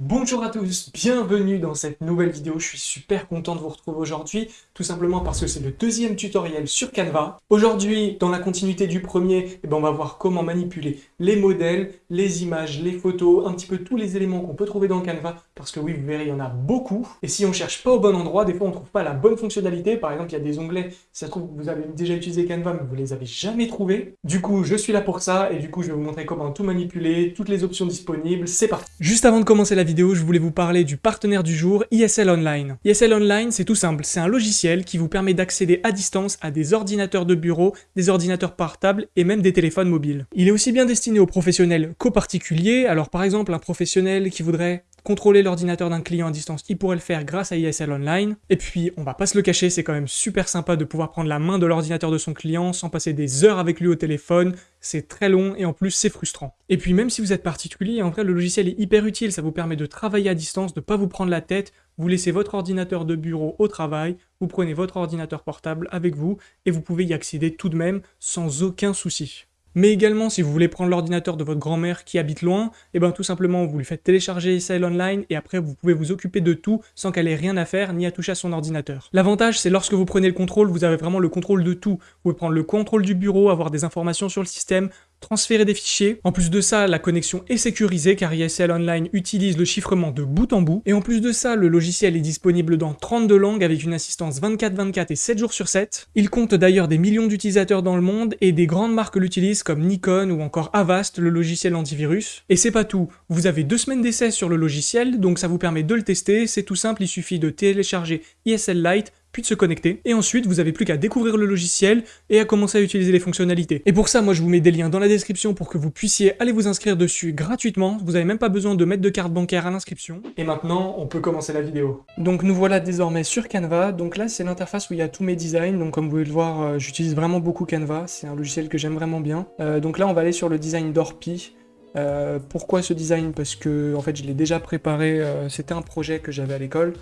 Bonjour à tous, bienvenue dans cette nouvelle vidéo, je suis super content de vous retrouver aujourd'hui, tout simplement parce que c'est le deuxième tutoriel sur Canva. Aujourd'hui, dans la continuité du premier, eh ben on va voir comment manipuler les modèles, les images, les photos, un petit peu tous les éléments qu'on peut trouver dans Canva, parce que oui, vous verrez, il y en a beaucoup. Et si on cherche pas au bon endroit, des fois on trouve pas la bonne fonctionnalité, par exemple, il y a des onglets, ça se trouve vous avez déjà utilisé Canva, mais vous les avez jamais trouvés. Du coup, je suis là pour ça, et du coup, je vais vous montrer comment tout manipuler, toutes les options disponibles, c'est parti Juste avant de commencer la vidéo, je voulais vous parler du partenaire du jour, ISL Online. ISL Online, c'est tout simple, c'est un logiciel qui vous permet d'accéder à distance à des ordinateurs de bureau, des ordinateurs portables et même des téléphones mobiles. Il est aussi bien destiné aux professionnels qu'aux particuliers, alors par exemple un professionnel qui voudrait contrôler l'ordinateur d'un client à distance, il pourrait le faire grâce à ISL Online. Et puis, on va pas se le cacher, c'est quand même super sympa de pouvoir prendre la main de l'ordinateur de son client sans passer des heures avec lui au téléphone. C'est très long et en plus c'est frustrant. Et puis même si vous êtes particulier, en vrai le logiciel est hyper utile, ça vous permet de travailler à distance, de pas vous prendre la tête, vous laissez votre ordinateur de bureau au travail, vous prenez votre ordinateur portable avec vous et vous pouvez y accéder tout de même sans aucun souci. Mais également, si vous voulez prendre l'ordinateur de votre grand-mère qui habite loin, et eh bien tout simplement, vous lui faites télécharger SL Online et après vous pouvez vous occuper de tout sans qu'elle ait rien à faire ni à toucher à son ordinateur. L'avantage, c'est lorsque vous prenez le contrôle, vous avez vraiment le contrôle de tout. Vous pouvez prendre le contrôle du bureau, avoir des informations sur le système, transférer des fichiers. En plus de ça, la connexion est sécurisée car ISL Online utilise le chiffrement de bout en bout. Et en plus de ça, le logiciel est disponible dans 32 langues avec une assistance 24-24 et 7 jours sur 7. Il compte d'ailleurs des millions d'utilisateurs dans le monde et des grandes marques l'utilisent comme Nikon ou encore Avast, le logiciel antivirus. Et c'est pas tout, vous avez deux semaines d'essai sur le logiciel, donc ça vous permet de le tester, c'est tout simple, il suffit de télécharger ISL Lite, puis de se connecter, et ensuite vous avez plus qu'à découvrir le logiciel et à commencer à utiliser les fonctionnalités. Et pour ça, moi je vous mets des liens dans la description pour que vous puissiez aller vous inscrire dessus gratuitement, vous n'avez même pas besoin de mettre de carte bancaire à l'inscription. Et maintenant, on peut commencer la vidéo. Donc nous voilà désormais sur Canva, donc là c'est l'interface où il y a tous mes designs, donc comme vous pouvez le voir, euh, j'utilise vraiment beaucoup Canva, c'est un logiciel que j'aime vraiment bien. Euh, donc là on va aller sur le design d'Orpi, euh, pourquoi ce design? Parce que en fait je l'ai déjà préparé, c'était un projet que j'avais à l'école,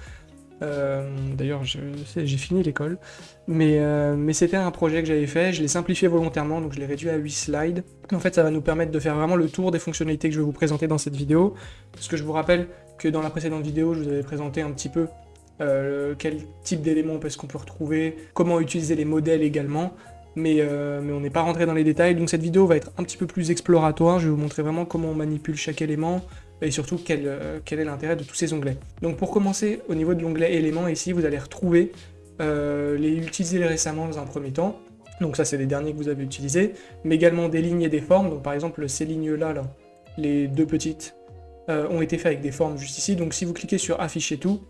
euh, d'ailleurs, j'ai fini l'école. Mais, euh, mais c'était un projet que j'avais fait, je l'ai simplifié volontairement, donc je l'ai réduit à 8 slides. En fait, ça va nous permettre de faire vraiment le tour des fonctionnalités que je vais vous présenter dans cette vidéo. Parce que je vous rappelle que dans la précédente vidéo, je vous avais présenté un petit peu euh, quel type d'éléments est-ce qu'on peut retrouver, comment utiliser les modèles également. Mais on n'est pas rentré dans les détails, donc cette vidéo va être un petit peu plus exploratoire, je vais vous montrer vraiment comment on manipule chaque élément, et surtout euh, quel, est l'intérêt de tous ces onglets. Donc pour commencer, au niveau de l'onglet éléments, ici vous allez retrouver euh, les utilisés récemment dans un premier temps, donc ça c'est les derniers que vous avez utilisés, mais également des lignes et des formes, donc par exemple ces lignes-là, là, les deux petites, euh, ont été faites avec des formes juste ici, donc si vous cliquez sur afficher tout,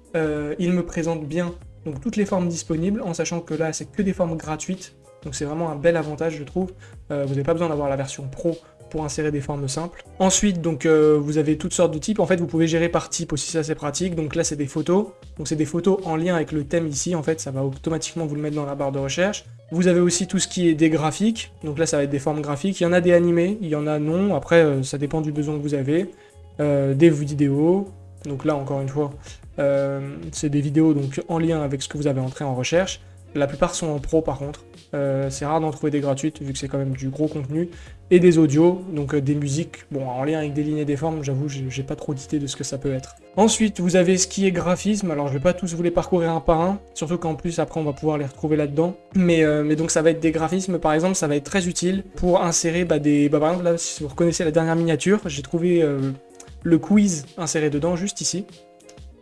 il me présente bien donc, toutes les formes disponibles, en sachant que là c'est que des formes gratuites, donc c'est vraiment un bel avantage je trouve, vous n'avez pas besoin d'avoir la version pro insérer des formes simples. Ensuite, donc euh, vous avez toutes sortes de types. En fait, vous pouvez gérer par type aussi, ça c'est pratique. Donc là, c'est des photos. Donc c'est des photos en lien avec le thème ici. En fait, ça va automatiquement vous le mettre dans la barre de recherche. Vous avez aussi tout ce qui est des graphiques. Donc là, ça va être des formes graphiques. Il y en a des animés, il y en a non. Après, euh, ça dépend du besoin que vous avez. Euh, des vidéos. Donc là, encore une fois, c'est des vidéos donc en lien avec ce que vous avez entré en recherche. La plupart sont en pro par contre. Euh, c'est rare d'en trouver des gratuites vu que c'est quand même du gros contenu. Et des audios, donc euh, des musiques, bon en lien avec des lignes et des formes, j'avoue j'ai pas trop d'idées de ce que ça peut être. Ensuite vous avez ce qui est graphisme, alors je vais pas tous vous les parcourir un par un, surtout qu'en plus après on va pouvoir les retrouver là-dedans. Mais, euh, donc ça va être des graphismes par exemple, ça va être très utile pour insérer bah, des... Bah, par exemple là si vous reconnaissez la dernière miniature, j'ai trouvé le quiz inséré dedans juste ici.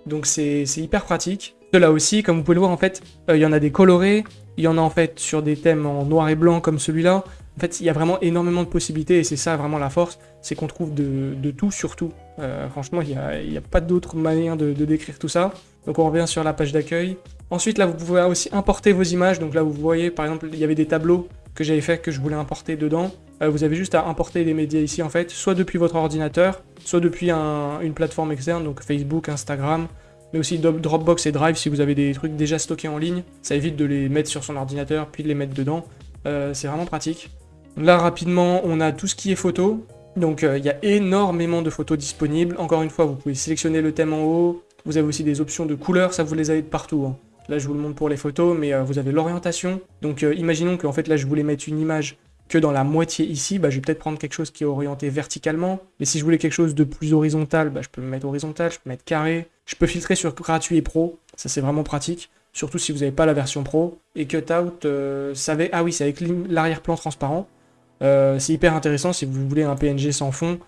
Donc c'est hyper pratique. Là aussi, comme vous pouvez le voir, en fait, il y en a des colorés, il y en a en fait sur des thèmes en noir et blanc comme celui-là. En fait, il y a vraiment énormément de possibilités et c'est ça vraiment la force, c'est qu'on trouve de, tout sur tout. Euh, franchement, il n'y a, pas d'autre manière de, décrire tout ça. Donc on revient sur la page d'accueil. Ensuite, là, vous pouvez aussi importer vos images. Donc là, vous voyez, par exemple, il y avait des tableaux que j'avais fait que je voulais importer dedans. Euh, vous avez juste à importer des médias ici, en fait, soit depuis votre ordinateur, soit depuis une plateforme externe, donc Facebook, Instagram, mais aussi Dropbox et Drive si vous avez des trucs déjà stockés en ligne. Ça évite de les mettre sur son ordinateur puis de les mettre dedans. Euh, c'est vraiment pratique. Là, rapidement, on a tout ce qui est photo. Donc, euh, il y a énormément de photos disponibles. Encore une fois, vous pouvez sélectionner le thème en haut. Vous avez aussi des options de couleurs, ça vous les avez de partout. Hein. Là, je vous le montre pour les photos, mais euh, vous avez l'orientation. Donc, imaginons qu'en fait, là, je voulais mettre une image que dans la moitié ici, bah, je vais peut-être prendre quelque chose qui est orienté verticalement. Mais si je voulais quelque chose de plus horizontal, bah, je peux me mettre horizontal, je peux mettre carré. Je peux filtrer sur gratuit et pro, ça c'est vraiment pratique. Surtout si vous n'avez pas la version pro. Et Cutout, euh, savait... ah oui, c'est avec l'arrière-plan transparent. Euh, c'est hyper intéressant si vous voulez un PNG sans fond.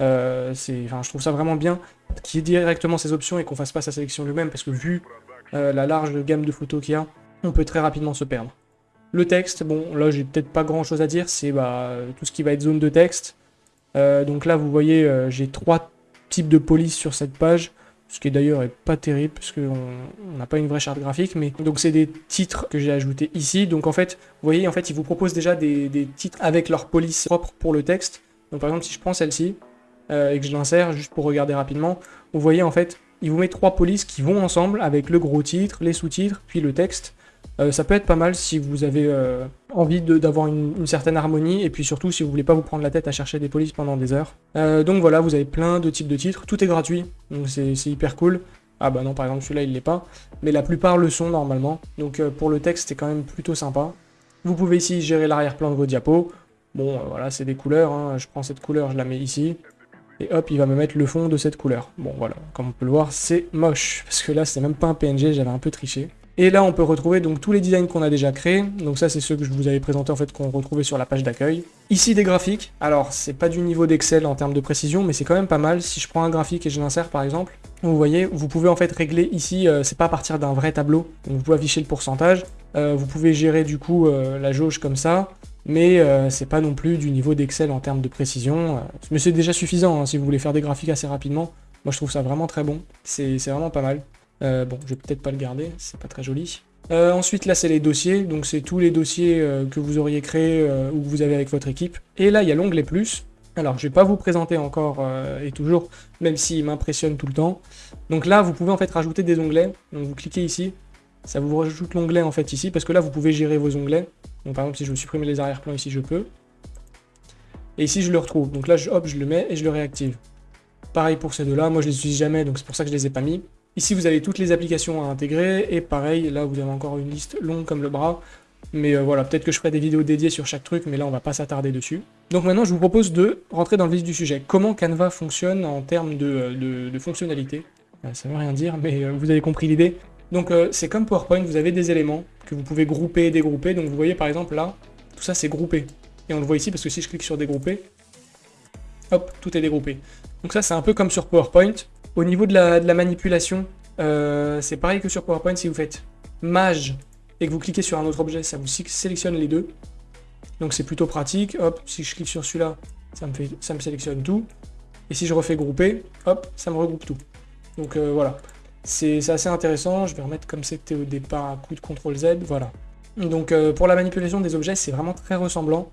Euh, je trouve ça vraiment bien qu'il y ait directement ces options et qu'on fasse pas sa sélection lui-même parce que vu euh, la large gamme de photos qu'il y a, on peut très rapidement se perdre. Le texte, bon, là j'ai peut-être pas grand chose à dire, c'est bah, tout ce qui va être zone de texte. Euh, donc là, vous voyez, euh, j'ai trois types de police sur cette page, ce qui d'ailleurs est pas terrible, parce qu'on n'a pas une vraie charte graphique, mais donc c'est des titres que j'ai ajoutés ici. Donc en fait, vous voyez, en fait, ils vous proposent déjà des, des titres avec leur police propre pour le texte. Donc par exemple, si je prends celle-ci, euh, et que je l'insère juste pour regarder rapidement, vous voyez en fait, il vous met trois polices qui vont ensemble avec le gros titre, les sous-titres, puis le texte. Euh, ça peut être pas mal si vous avez euh, envie d'avoir une, certaine harmonie et puis surtout si vous voulez pas vous prendre la tête à chercher des polices pendant des heures. Euh, donc voilà, vous avez plein de types de titres, tout est gratuit, donc c'est hyper cool. Ah bah non, par exemple celui-là il l'est pas, mais la plupart le sont normalement, donc pour le texte c'est quand même plutôt sympa. Vous pouvez ici gérer l'arrière-plan de vos diapos. Bon, voilà, c'est des couleurs, hein. je prends cette couleur, je la mets ici. Et hop, il va me mettre le fond de cette couleur. Bon, voilà, comme on peut le voir, c'est moche. Parce que là, c'est même pas un PNG, j'avais un peu triché. Et là, on peut retrouver donc tous les designs qu'on a déjà créés. Donc ça, c'est ceux que je vous avais présentés en fait, qu'on retrouvait sur la page d'accueil. Ici, des graphiques. Alors, c'est pas du niveau d'Excel en termes de précision, mais c'est quand même pas mal. Si je prends un graphique et je l'insère, par exemple, vous voyez, vous pouvez en fait régler ici, euh, c'est pas à partir d'un vrai tableau. Donc vous pouvez afficher le pourcentage. Euh, vous pouvez gérer du coup euh, la jauge comme ça. Mais c'est pas non plus du niveau d'Excel en termes de précision. mais c'est déjà suffisant hein, si vous voulez faire des graphiques assez rapidement. Moi, je trouve ça vraiment très bon. C'est vraiment pas mal. Euh, bon, je vais peut-être pas le garder, c'est pas très joli. Euh, ensuite, là, c'est les dossiers. Donc, c'est tous les dossiers euh, que vous auriez créés ou que vous avez avec votre équipe. Et là, il y a l'onglet plus. Alors, je vais pas vous présenter encore et toujours, même s'il m'impressionne tout le temps. Donc là, vous pouvez en fait rajouter des onglets. Donc, vous cliquez ici. Ça vous rajoute l'onglet en fait ici, parce que là, vous pouvez gérer vos onglets. Donc, par exemple, si je veux supprimer les arrière-plans ici, je peux. Et ici, je le retrouve. Donc là, je, hop, je le mets et je le réactive. Pareil pour ces deux-là. Moi, je les utilise jamais, donc c'est pour ça que je les ai pas mis. Ici, vous avez toutes les applications à intégrer, et pareil, là, vous avez encore une liste longue comme le bras. Mais euh, voilà, peut-être que je ferai des vidéos dédiées sur chaque truc, mais là, on va pas s'attarder dessus. Donc maintenant, je vous propose de rentrer dans le vif du sujet. Comment Canva fonctionne en termes de, euh, fonctionnalité? Euh, Ça veut rien dire, mais vous avez compris l'idée. Donc c'est comme PowerPoint, vous avez des éléments que vous pouvez grouper et dégrouper. Donc vous voyez, par exemple, là, tout ça, c'est groupé. Et on le voit ici, parce que si je clique sur dégrouper, hop, tout est dégroupé. Donc ça, c'est un peu comme sur PowerPoint. Au niveau de la, manipulation, euh, c'est pareil que sur PowerPoint si vous faites mage et que vous cliquez sur un autre objet, ça vous sélectionne les deux. Donc c'est plutôt pratique. Hop, si je clique sur celui-là, ça, me ça me sélectionne tout. Et si je refais grouper, hop, ça me regroupe tout. Donc euh, voilà, c'est assez intéressant. Je vais remettre comme c'était au départ un coup de CTRL Z, voilà. Donc euh, pour la manipulation des objets, c'est vraiment très ressemblant.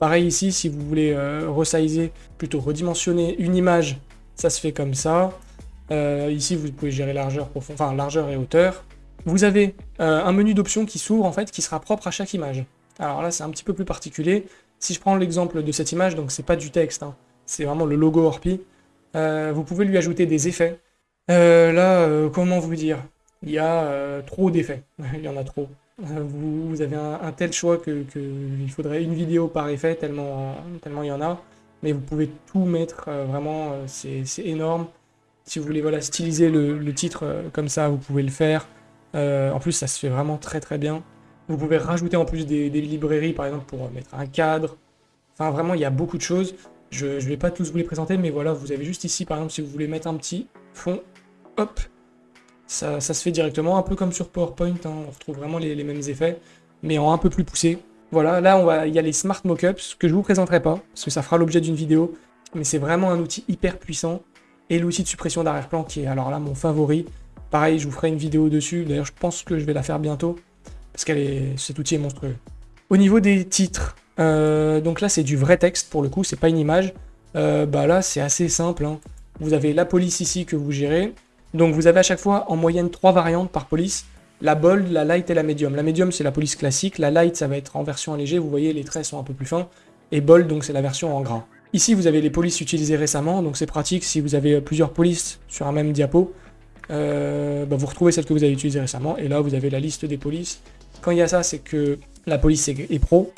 Pareil ici, si vous voulez resizer, plutôt redimensionner une image, ça se fait comme ça. Euh, ici, vous pouvez gérer largeur, profond, enfin, largeur et hauteur. Vous avez euh, un menu d'options qui s'ouvre, en fait, qui sera propre à chaque image. Alors là, c'est un petit peu plus particulier. Si je prends l'exemple de cette image, donc c'est pas du texte, hein, c'est vraiment le logo Orpi, euh, vous pouvez lui ajouter des effets. là, comment vous dire? Il y a trop d'effets, il y en a trop. Vous, avez un, tel choix qu'il que il faudrait une vidéo par effet, tellement, tellement il y en a. Mais vous pouvez tout mettre, vraiment, c'est énorme. Si vous voulez voilà, styliser le, titre euh, comme ça, vous pouvez le faire. Euh, en plus, ça se fait vraiment très très bien. Vous pouvez rajouter en plus des, librairies, par exemple, pour mettre un cadre. Enfin, vraiment, il y a beaucoup de choses. Je ne vais pas tous vous les présenter, mais voilà, vous avez juste ici, par exemple, si vous voulez mettre un petit fond, hop, ça, se fait directement, un peu comme sur PowerPoint, hein. on retrouve vraiment les, mêmes effets, mais en un peu plus poussé. Voilà, là, on va, il y a les Smart Mockups, que je vous présenterai pas, parce que ça fera l'objet d'une vidéo, mais c'est vraiment un outil hyper puissant et l'outil de suppression d'arrière-plan qui est alors là mon favori. Pareil, je vous ferai une vidéo dessus, d'ailleurs je pense que je vais la faire bientôt, parce que est... cet outil est monstrueux. Au niveau des titres, euh, donc là c'est du vrai texte pour le coup, c'est pas une image. Euh, bah là c'est assez simple, hein. vous avez la police ici que vous gérez, donc vous avez à chaque fois en moyenne trois variantes par police, la bold, la light et la medium. La medium c'est la police classique, la light ça va être en version allégée, vous voyez les traits sont un peu plus fins, et bold donc c'est la version en gras. Ici, vous avez les polices utilisées récemment, donc c'est pratique si vous avez plusieurs polices sur un même diapo. Euh, bah, vous retrouvez celle que vous avez utilisée récemment, et là, vous avez la liste des polices. Quand il y a ça, c'est que la police est, pro.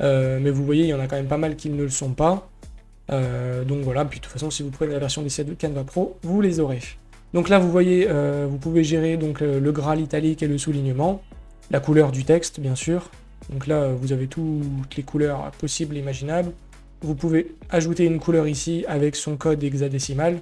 Euh, mais vous voyez, il y en a quand même pas mal qui ne le sont pas. Euh, donc voilà, puis de toute façon, si vous prenez la version des de Canva Pro, vous les aurez. Donc là, vous voyez, vous pouvez gérer donc, le gras, l'italique et le soulignement. La couleur du texte, bien sûr. Donc là, vous avez toutes les couleurs possibles et imaginables. Vous pouvez ajouter une couleur ici avec son code hexadécimal,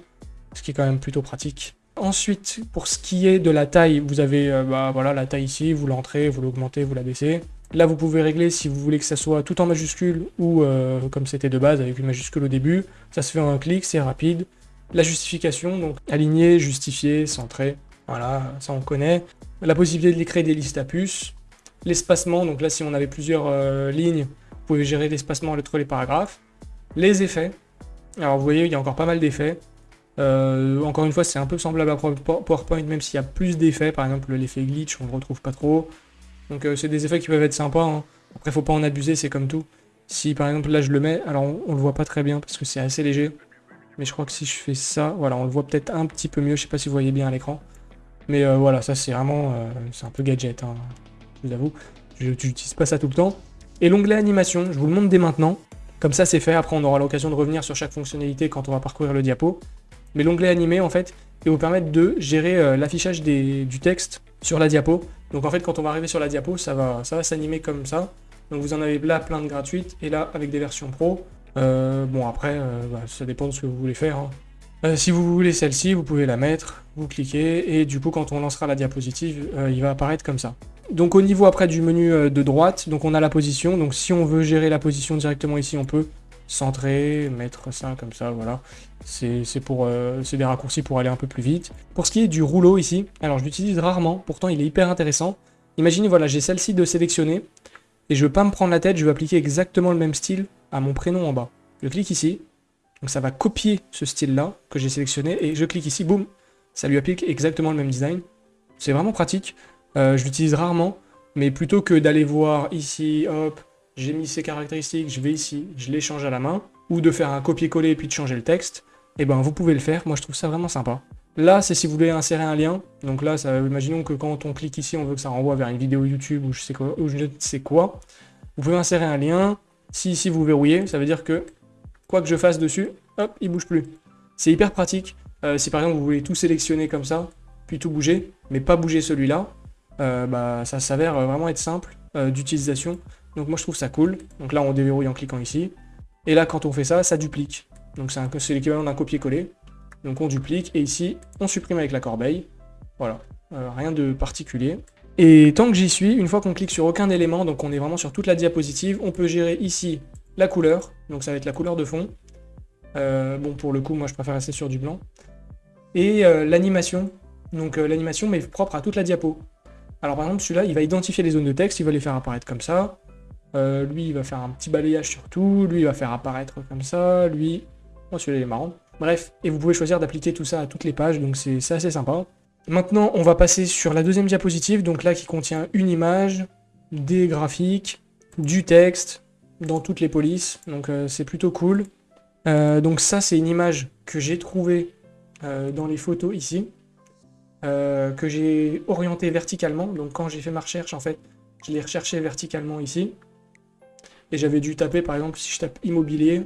ce qui est quand même plutôt pratique. Ensuite, pour ce qui est de la taille, vous avez euh, bah, voilà, la taille ici, vous l'entrez, vous l'augmentez, vous la baissez. Là, vous pouvez régler si vous voulez que ça soit tout en majuscule ou euh, comme c'était de base avec une majuscule au début. Ça se fait en un clic, c'est rapide. La justification, donc aligner, justifier, centrer, voilà, ça on connaît. La possibilité de créer des listes à puces. L'espacement, donc là si on avait plusieurs euh, lignes, vous pouvez gérer l'espacement entre les paragraphes. Les effets. Alors vous voyez, il y a encore pas mal d'effets. Euh, encore une fois, c'est un peu semblable à PowerPoint, même s'il y a plus d'effets. Par exemple, l'effet glitch, on ne le retrouve pas trop. Donc euh, c'est des effets qui peuvent être sympas. Hein. Après, faut pas en abuser, c'est comme tout. Si par exemple là je le mets, alors on, le voit pas très bien parce que c'est assez léger. Mais je crois que si je fais ça, voilà, on le voit peut-être un petit peu mieux. Je sais pas si vous voyez bien à l'écran. Mais euh, voilà, ça c'est vraiment, c'est un peu gadget, hein, je vous avoue. Je n'utilise pas ça tout le temps. Et l'onglet animation, je vous le montre dès maintenant. Comme ça c'est fait, après on aura l'occasion de revenir sur chaque fonctionnalité quand on va parcourir le diapo mais l'onglet animé en fait, il vous permettre de gérer euh, l'affichage du texte sur la diapo. Donc en fait, quand on va arriver sur la diapo, ça va, s'animer comme ça. Donc vous en avez là plein de gratuites et là avec des versions pro. Euh, bon après, euh, bah, ça dépend de ce que vous voulez faire. Hein. si vous voulez celle-ci, vous pouvez la mettre, vous cliquez et du coup quand on lancera la diapositive, il va apparaître comme ça. Donc au niveau après du menu de droite, donc on a la position. Donc si on veut gérer la position directement ici, on peut centrer, mettre ça comme ça, voilà. Euh, c'est des raccourcis pour aller un peu plus vite. Pour ce qui est du rouleau ici, alors je l'utilise rarement, pourtant il est hyper intéressant. Imaginez, voilà, j'ai celle-ci de sélectionner, et je veux pas me prendre la tête, je veux appliquer exactement le même style à mon prénom en bas. Je clique ici, donc ça va copier ce style-là que j'ai sélectionné, et je clique ici, boum, ça lui applique exactement le même design. C'est vraiment pratique, euh, je l'utilise rarement, mais plutôt que d'aller voir ici, hop, j'ai mis ces caractéristiques, je vais ici, je les change à la main, ou de faire un copier-coller et puis de changer le texte, eh ben vous pouvez le faire, moi je trouve ça vraiment sympa. Là, c'est si vous voulez insérer un lien, donc là, imaginons que quand on clique ici, on veut que ça renvoie vers une vidéo YouTube ou je sais quoi, ou je ne sais quoi, vous pouvez insérer un lien, si ici vous verrouillez, ça veut dire que quoi que je fasse dessus, hop, il bouge plus. C'est hyper pratique, euh, si par exemple vous voulez tout sélectionner comme ça, puis tout bouger, mais pas bouger celui-là, euh, bah, ça s'avère vraiment être simple euh, d'utilisation. Donc moi je trouve ça cool. Donc là on déverrouille en cliquant ici. Et là quand on fait ça, ça duplique. Donc c'est l'équivalent d'un copier-coller. Donc on duplique et ici on supprime avec la corbeille. Voilà, euh, rien de particulier. Et tant que j'y suis, une fois qu'on clique sur aucun élément, donc on est vraiment sur toute la diapositive, on peut gérer ici la couleur, donc ça va être la couleur de fond. Euh, bon pour le coup moi je préfère rester sur du blanc. Et euh, l'animation, donc l'animation mais propre à toute la diapo. Alors par exemple celui-là il va identifier les zones de texte, il va les faire apparaître comme ça. Euh, lui, il va faire un petit balayage sur tout. Lui, il va faire apparaître comme ça. Lui... Oh, celui-là, il est marrant. Bref, et vous pouvez choisir d'appliquer tout ça à toutes les pages, donc c'est assez sympa. Maintenant, on va passer sur la deuxième diapositive, donc là, qui contient une image, des graphiques, du texte, dans toutes les polices, donc euh, c'est plutôt cool. Euh, donc ça, c'est une image que j'ai trouvée dans les photos ici, que j'ai orientée verticalement, donc quand j'ai fait ma recherche, en fait, je l'ai recherché verticalement ici, et j'avais dû taper, par exemple, si je tape immobilier,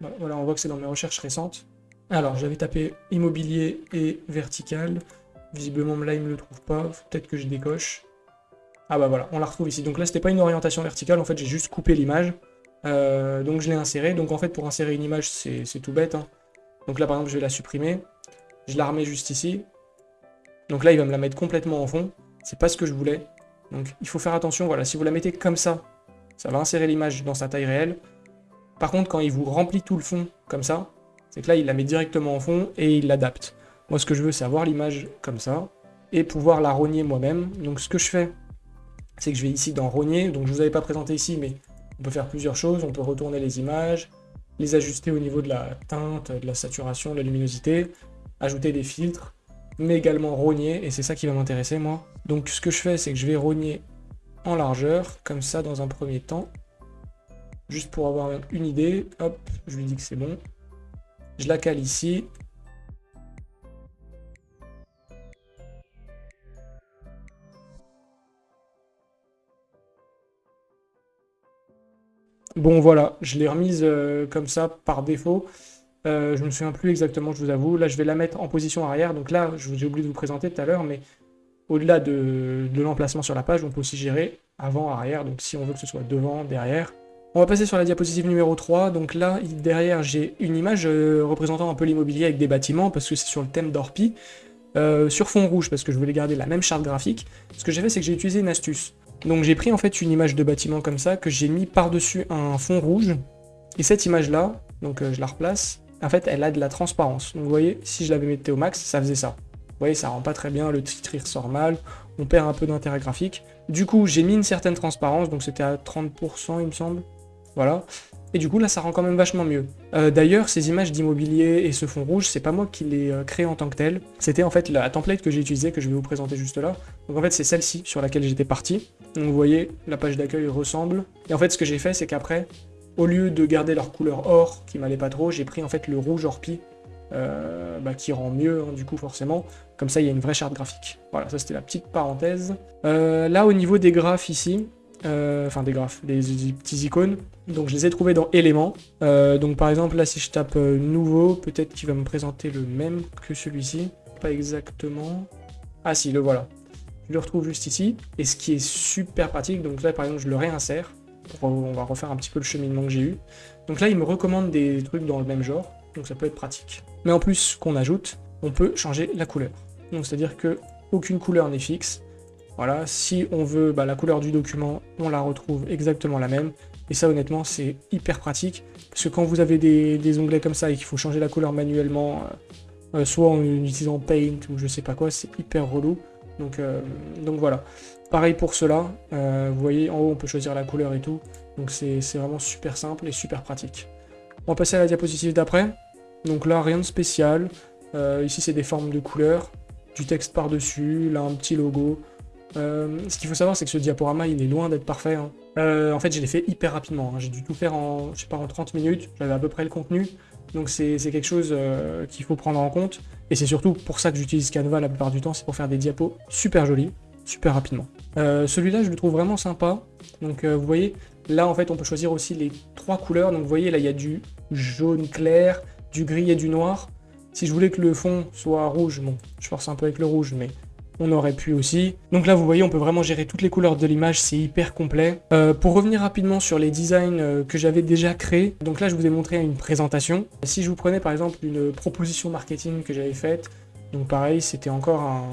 bah, voilà, on voit que c'est dans mes recherches récentes. Alors, j'avais tapé immobilier et vertical. Visiblement, là, il me le trouve pas. Peut-être que je décoche. Ah bah voilà, on la retrouve ici. Donc là, c'était pas une orientation verticale. En fait, j'ai juste coupé l'image. Euh, donc je l'ai inséré. Donc en fait, pour insérer une image, c'est tout bête. Hein. Donc là, par exemple, je vais la supprimer. Je la remets juste ici. Donc là, il va me la mettre complètement en fond. C'est pas ce que je voulais. Donc il faut faire attention. Voilà, si vous la mettez comme ça, ça va insérer l'image dans sa taille réelle. Par contre, quand il vous remplit tout le fond comme ça, c'est que là, il la met directement en fond et il l'adapte. Moi, ce que je veux, c'est avoir l'image comme ça et pouvoir la rogner moi-même. Donc, ce que je fais, c'est que je vais ici dans rogner. Donc, je ne vous avais pas présenté ici, mais on peut faire plusieurs choses. On peut retourner les images, les ajuster au niveau de la teinte, de la saturation, de la luminosité, ajouter des filtres, mais également rogner, et c'est ça qui va m'intéresser, moi. Donc, ce que je fais, c'est que je vais rogner en largeur, comme ça dans un premier temps. Juste pour avoir une idée, hop, je lui dis que c'est bon. Je la cale ici. Bon voilà, je l'ai remise euh, comme ça par défaut. Euh, je me souviens plus exactement, je vous avoue. Là, je vais la mettre en position arrière. Donc là, j'ai oublié de vous présenter tout à l'heure, mais au-delà de, l'emplacement sur la page, on peut aussi gérer avant, arrière. Donc si on veut que ce soit devant, derrière. On va passer sur la diapositive numéro 3. Donc là, derrière, j'ai une image euh, représentant un peu l'immobilier avec des bâtiments, parce que c'est sur le thème d'Orpi. Euh, sur fond rouge, parce que je voulais garder la même charte graphique. Ce que j'ai fait, c'est que j'ai utilisé une astuce. Donc j'ai pris en fait une image de bâtiment comme ça, que j'ai mis par-dessus un fond rouge. Et cette image-là, donc je la replace, en fait, elle a de la transparence. Donc vous voyez, si je l'avais mis au max, ça faisait ça. Vous voyez, ça rend pas très bien, le titre il ressort mal, on perd un peu d'intérêt graphique. Du coup, j'ai mis une certaine transparence, donc c'était à 30% il me semble. Voilà. Et du coup, là, ça rend quand même vachement mieux. Euh, d'ailleurs, ces images d'immobilier et ce fond rouge, c'est pas moi qui les euh, crée en tant que tel. C'était en fait la template que j'ai utilisée, que je vais vous présenter juste là. Donc en fait, c'est celle-ci sur laquelle j'étais parti. Donc vous voyez, la page d'accueil ressemble. Et en fait, ce que j'ai fait, c'est qu'après, au lieu de garder leur couleur or, qui m'allait pas trop, j'ai pris en fait le rouge orpi, euh, bah, qui rend mieux, hein, du coup, forcément. Comme ça, il y a une vraie charte graphique. Voilà, ça c'était la petite parenthèse. Euh, là, au niveau des graphes ici, euh, enfin des graphes, des, petits icônes, donc je les ai trouvés dans éléments. donc par exemple, là, si je tape nouveau, peut-être qu'il va me présenter le même que celui-ci. Pas exactement. Ah si, le voilà. Je le retrouve juste ici. Et ce qui est super pratique, donc là, par exemple, je le réinsère on va refaire un petit peu le cheminement que j'ai eu. Donc là, il me recommande des trucs dans le même genre, donc ça peut être pratique. Mais en plus, qu'on ajoute, on peut changer la couleur. Donc c'est-à-dire que aucune couleur n'est fixe. Voilà, si on veut bah, la couleur du document, on la retrouve exactement la même. Et ça, honnêtement, c'est hyper pratique. Parce que quand vous avez des, onglets comme ça et qu'il faut changer la couleur manuellement, euh, euh, soit en utilisant Paint ou je sais pas quoi, c'est hyper relou. Donc, euh, donc voilà. Pareil pour cela, euh, vous voyez en haut on peut choisir la couleur et tout, donc c'est vraiment super simple et super pratique. On va passer à la diapositive d'après, donc là rien de spécial, euh, ici c'est des formes de couleurs, du texte par-dessus, là un petit logo. Ce qu'il faut savoir c'est que ce diaporama il est loin d'être parfait. Hein. en fait je l'ai fait hyper rapidement, hein. j'ai dû tout faire en, je sais pas, en 30 minutes, j'avais à peu près le contenu, donc c'est quelque chose qu'il faut prendre en compte. Et c'est surtout pour ça que j'utilise Canva la plupart du temps, c'est pour faire des diapos super jolis super rapidement. Euh, celui-là, je le trouve vraiment sympa. Donc euh, vous voyez, là en fait, on peut choisir aussi les trois couleurs. Donc vous voyez, là il y a du jaune clair, du gris et du noir. Si je voulais que le fond soit rouge, bon, je force un peu avec le rouge, mais on aurait pu aussi. Donc là, vous voyez, on peut vraiment gérer toutes les couleurs de l'image, c'est hyper complet. Euh, pour revenir rapidement sur les designs que j'avais déjà créés, donc là, je vous ai montré une présentation. Si je vous prenais par exemple une proposition marketing que j'avais faite, donc pareil, c'était encore un,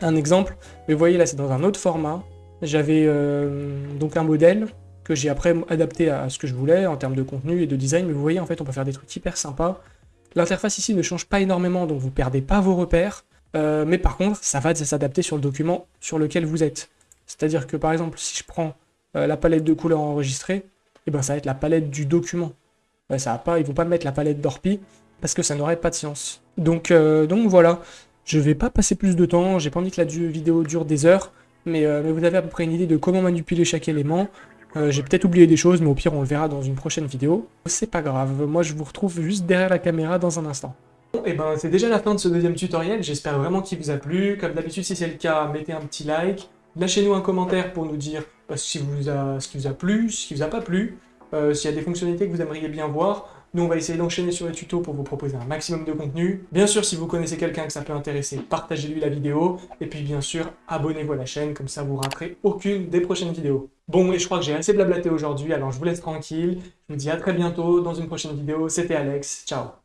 un exemple, mais vous voyez là c'est dans un autre format. J'avais euh, donc un modèle que j'ai après adapté à ce que je voulais en termes de contenu et de design, mais vous voyez en fait on peut faire des trucs hyper sympas. L'interface ici ne change pas énormément, donc vous perdez pas vos repères, euh, mais par contre ça va s'adapter sur le document sur lequel vous êtes. C'est-à-dire que par exemple si je prends euh, la palette de couleurs enregistrée, eh ben ça va être la palette du document. ça va pas, ils vont pas mettre la palette d'Orpi parce que ça n'aurait pas de sens. Donc, donc voilà, je vais pas passer plus de temps, j'ai pas envie que la vidéo dure des heures, euh, mais, vous avez à peu près une idée de comment manipuler chaque élément. Euh, j'ai peut-être oublié des choses, mais au pire on le verra dans une prochaine vidéo. C'est pas grave, moi je vous retrouve juste derrière la caméra dans un instant. Et eh ben c'est déjà la fin de ce deuxième tutoriel, j'espère vraiment qu'il vous a plu. Comme d'habitude, si c'est le cas, mettez un petit like. Lâchez-nous un commentaire pour nous dire ce, qui vous a, ce qui vous a plu, ce qui vous a pas plu, euh, s'il y a des fonctionnalités que vous aimeriez bien voir. Nous, on va essayer d'enchaîner sur les tutos pour vous proposer un maximum de contenu. Bien sûr, si vous connaissez quelqu'un que ça peut intéresser, partagez-lui la vidéo. Et puis, bien sûr, abonnez-vous à la chaîne, comme ça vous raterez aucune des prochaines vidéos. Bon, et je crois que j'ai assez blablaté aujourd'hui, alors je vous laisse tranquille. Je vous dis à très bientôt dans une prochaine vidéo. C'était Alex, ciao